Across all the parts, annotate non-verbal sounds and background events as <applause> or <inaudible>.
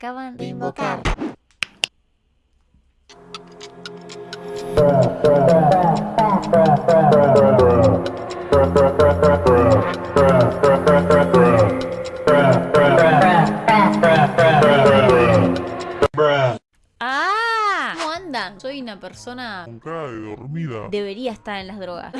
acaban de invocar. ¡Ah! ¿Cómo andan? Soy una persona... Con cara de dormida. Debería estar en las drogas.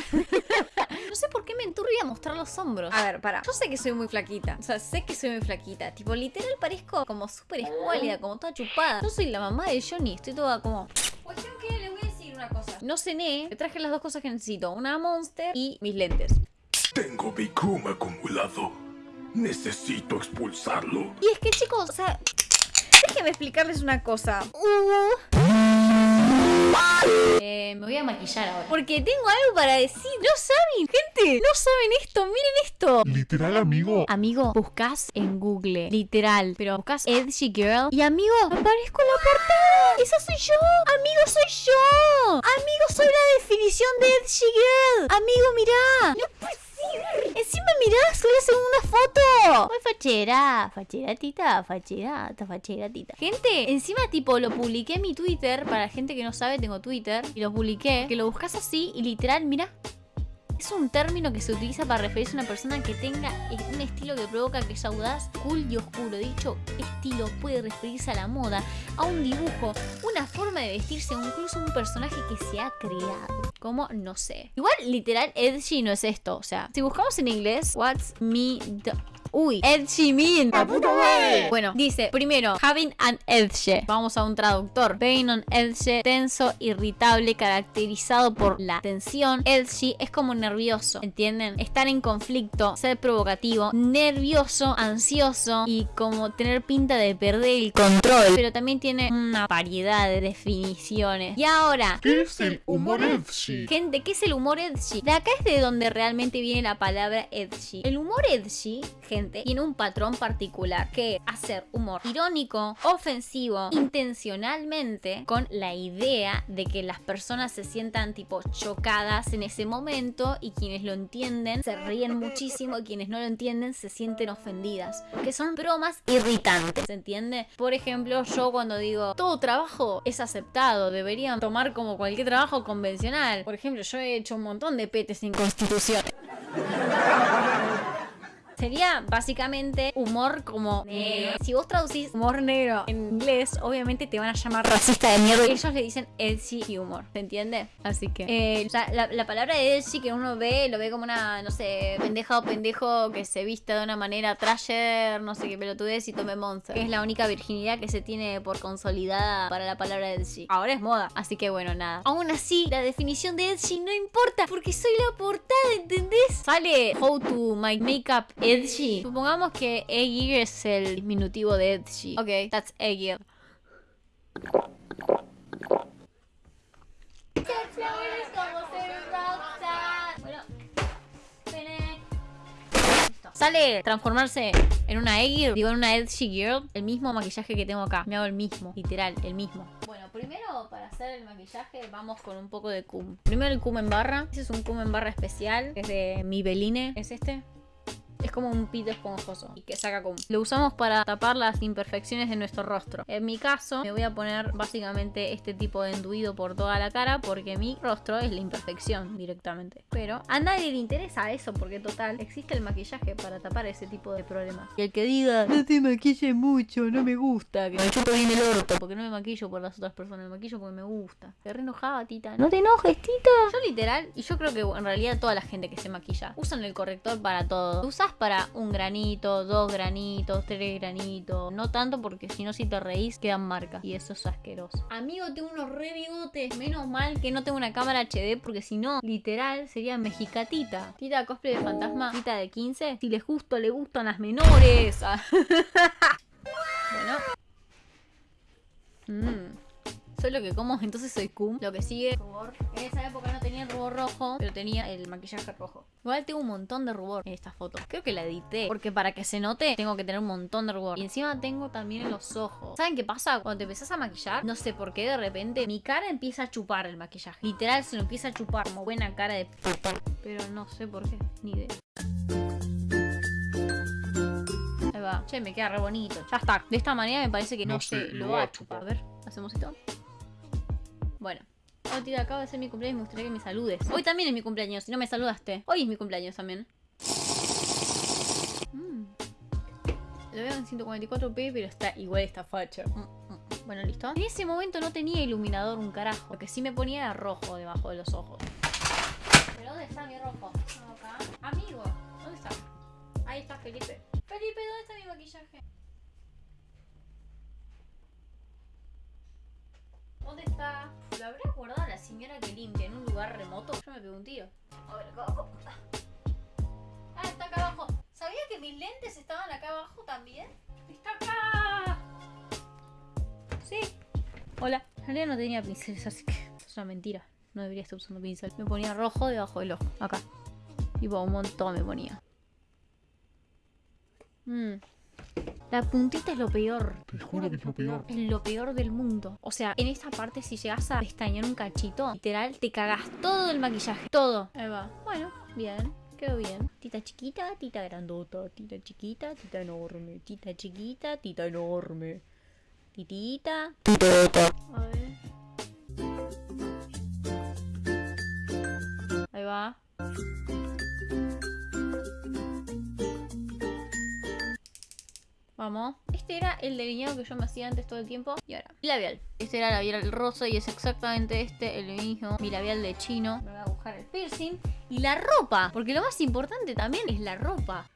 Enturbia mostrar los hombros. A ver, para. Yo sé que soy muy flaquita. O sea, sé que soy muy flaquita. Tipo, literal parezco como súper escuálida, como toda chupada. Yo soy la mamá de Johnny. Estoy toda como... Cuestión que les voy a decir una cosa. No cené. Me traje las dos cosas que necesito. Una Monster y mis lentes. Tengo Bicum acumulado. Necesito expulsarlo. Y es que, chicos, o sea... Déjenme explicarles una cosa. Uh. Eh, me voy a maquillar ahora. Porque tengo algo para decir. No saben, gente. No saben esto. Miren esto. Literal, amigo. Amigo, buscas en Google. Literal. Pero buscas Edgy Girl. Y amigo, aparezco en la portada. Esa soy yo. Amigo, soy yo. Amigo, soy la definición de Edgy Girl. Amigo, mirá. No puede ser. Encima mirá, estoy haciendo una foto. Fachera. Fachera, tita. Fachera. Fachera, tita. Gente, encima tipo lo publiqué en mi Twitter. Para la gente que no sabe, tengo Twitter. Y lo publiqué. Que lo buscas así y literal, mira. Es un término que se utiliza para referirse a una persona que tenga un estilo que provoca que es audaz, cool y oscuro. Dicho estilo puede referirse a la moda, a un dibujo, una forma de vestirse o incluso un personaje que se ha creado. Como, no sé. Igual, literal, edgy no es esto. O sea, si buscamos en inglés, what's me... Uy, edgy mean. Bueno, dice, primero, having an edge. Vamos a un traductor. Being on edge, tenso, irritable, caracterizado por la tensión. Edgy es como nervioso, ¿entienden? Estar en conflicto, ser provocativo, nervioso, ansioso y como tener pinta de perder el control. Pero también tiene una variedad de definiciones. Y ahora, ¿Qué es el humor edgy? Gente, ¿qué es el humor edgy? De acá es de donde realmente viene la palabra edgy. El humor edgy, gente, tiene un patrón particular que es hacer humor irónico, ofensivo, intencionalmente, con la idea de que las personas se sientan tipo chocadas en ese momento y quienes lo entienden se ríen muchísimo y quienes no lo entienden se sienten ofendidas. Que son bromas irritantes, ¿se entiende? Por ejemplo, yo cuando digo todo trabajo es aceptado, deberían tomar como cualquier trabajo convencional. Por ejemplo, yo he hecho un montón de petes sin constitución. <laughs> Sería básicamente humor como negro. Si vos traducís humor negro en inglés, obviamente te van a llamar racista de mierda. Ellos le dicen edgy humor, ¿se entiende? Así que, eh, o sea, la, la, palabra edgy que uno ve, lo ve como una, no sé, pendeja o pendejo que se vista de una manera trasher, no sé qué pelotudez y tome. Que es la única virginidad que se tiene por consolidada para la palabra edgy. Ahora es moda, así que bueno, nada. Aún así, la definición de edgy no importa porque soy la portada, ¿entendés? Sale how to my makeup edgy. Supongamos que Eggy es el diminutivo de edgy. Ok, that's Eggy. Sale transformarse en una Eggy, digo en una edgy girl, el mismo maquillaje que tengo acá. Me hago el mismo, literal, el mismo. Bueno, primero para hacer el maquillaje vamos con un poco de cum. Primero el cum en barra. Este es un cum en barra especial, es de Mibeline, es este. Es como un pito esponjoso y que saca cum. Lo usamos para tapar las imperfecciones de nuestro rostro. En mi caso, me voy a poner básicamente este tipo de enduido por toda la cara porque mi rostro es la imperfección directamente. Pero a nadie le interesa eso porque total, existe el maquillaje para tapar ese tipo de problemas. Y el que diga, no te maquille mucho, no me gusta, que me chupo bien el orto, porque no me maquillo por las otras personas, me maquillo porque me gusta. Te re enojada, tita. No te enojes, tita. Yo literal, y yo creo que en realidad toda la gente que se maquilla, usan el corrector para todo. Usas para un granito, dos granitos, tres granitos. No tanto porque si no, si te reís, quedan marcas. Y eso es asqueroso. Amigo, tengo unos re bigotes. Menos mal que no tengo una cámara HD porque si no, literal, sería mexicatita. Tita cosplay de fantasma, tita de 15. Si les justo le gustan las menores. <laughs> bueno. Mmm. Soy lo que como, <laughs> entonces soy cum. Lo que sigue, rubor. En esa época no tenía el rubor rojo, pero tenía el maquillaje rojo. Igual tengo un montón de rubor en esta foto. Creo que la edité, porque para que se note tengo que tener un montón de rubor. Y encima tengo también en los ojos. ¿Saben qué pasa? Cuando te empezás a maquillar, no sé por qué de repente mi cara empieza a chupar el maquillaje. Literal se lo empieza a chupar como buena cara de. Pero no sé por qué, ni idea. Ahí va. Che, me queda re bonito. Ya está. De esta manera me parece que no, No se sé, lo va a chupar. A ver, hacemos esto. Bueno. Oh, tía, acaba de ser mi cumpleaños me gustaría que me saludes. Hoy también es mi cumpleaños, si no me saludaste. Hoy es mi cumpleaños también. Mm. Lo veo en 144p, pero está igual esta facha. Mm, mm. Bueno, listo. En ese momento no tenía iluminador un carajo. Lo que sí me ponía era rojo debajo de los ojos. ¿Pero dónde está mi rojo? Acá. Amigo, ¿dónde está? Ahí está Felipe. Felipe, ¿dónde está mi maquillaje? ¿Dónde está? Señora que limpia en un lugar remoto? Yo me pego un tiro. A ver, acá abajo. Ah, está acá abajo. ¿Sabía que mis lentes estaban acá abajo también? ¡Está acá! Sí. Hola. En realidad no tenía pinceles, así que es una mentira. No debería estar usando pincel. Me ponía rojo debajo del ojo. Acá. Tipo, un montón me ponía. Mm. La puntita es lo peor. Te juro que es lo peor. Es lo peor del mundo. O sea, en esta parte, si llegas a pestañear un cachito, literal, te cagas todo el maquillaje. Todo. Ahí va. Bueno, bien. Quedó bien. Tita chiquita, tita grandota. Tita chiquita, tita enorme. Tita chiquita, tita enorme. Titita. A ver. Ahí va. Vamos. Este era el delineado que yo me hacía antes todo el tiempo. Y ahora, labial. Este era labial rosa y es exactamente este el mismo. Mi labial de chino. Me voy a buscar el piercing. Y la ropa. Porque lo más importante también es la ropa.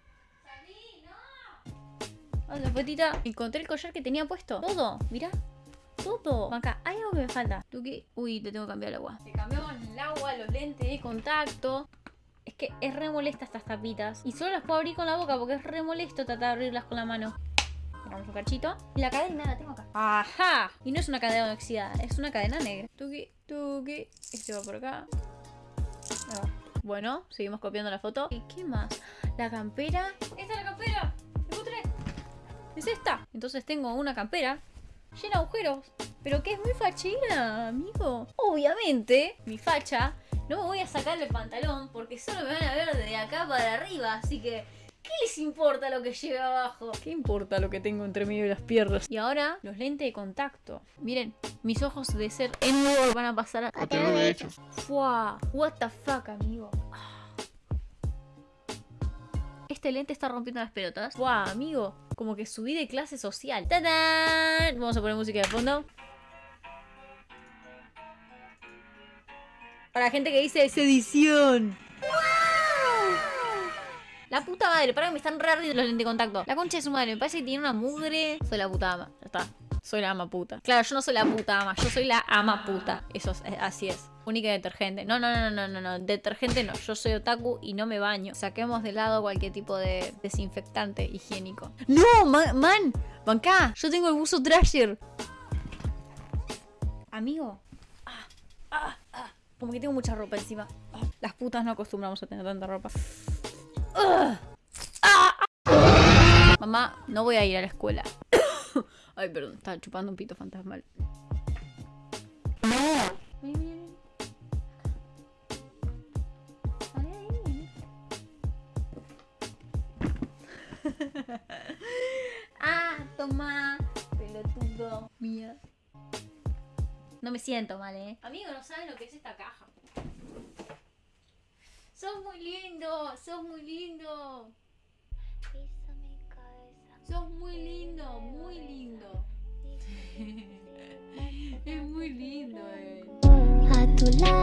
Hola, petita. Encontré el collar que tenía puesto. Todo, mirá. Todo. Acá, hay algo que me falta. ¿Tú qué? Uy, te tengo que cambiar el agua. Te cambiamos el agua, los lentes de contacto. Es que es re molesta estas tapitas. Y solo las puedo abrir con la boca porque es re molesto tratar de abrirlas con la mano. Un cachito. Y la cadena la tengo acá. ¡Ajá! Y no es una cadena oxidada, es una cadena negra. Tuki, tuki. Este va por acá. Va. Bueno, seguimos copiando la foto. ¿Y qué más? La campera. ¡Esta es la campera! ¡Encontré! Es esta. Entonces tengo una campera llena de agujeros. Pero que es muy fachera, amigo. Obviamente, mi facha, no me voy a sacar el pantalón porque solo me van a ver de acá para arriba. Así que, ¿qué les importa lo que lleve abajo? ¿Qué importa lo que tengo entre medio de las piernas? Y ahora, los lentes de contacto. Miren, mis ojos de ser en van a pasar a... A tener derechos. Fua, what the fuck, amigo. Este lente está rompiendo las pelotas. Fua, amigo. Como que subí de clase social. ¡Tadán! Vamos a poner música de fondo. Para la gente que dice es edición. La puta madre, para que me están re los lentes de contacto. La concha de su madre, me parece que tiene una mugre. Soy la puta ama. Ya está. Soy la ama puta. Claro, yo no soy la puta ama, yo soy la ama puta. Eso es, así es. Única detergente. No, no, no, no, no, no. Detergente no. Yo soy otaku y no me baño. Saquemos de lado cualquier tipo de desinfectante higiénico. ¡No! Man, man ¡Banca! Yo tengo el buzo Trasher. Amigo. Ah, ah, ah. Como que tengo mucha ropa encima. Ah, las putas no acostumbramos a tener tanta ropa. Ah. Mamá, no voy a ir a la escuela. <coughs> Ay, perdón, estaba chupando un pito fantasmal. <laughs> Ah, toma, pelotudo. Mía. No me siento mal, eh. Amigo, no saben lo que es esta caja. Sos muy lindo, sos muy lindo. Sos muy lindo, muy lindo. <laughs> es muy lindo, eh. A tu lado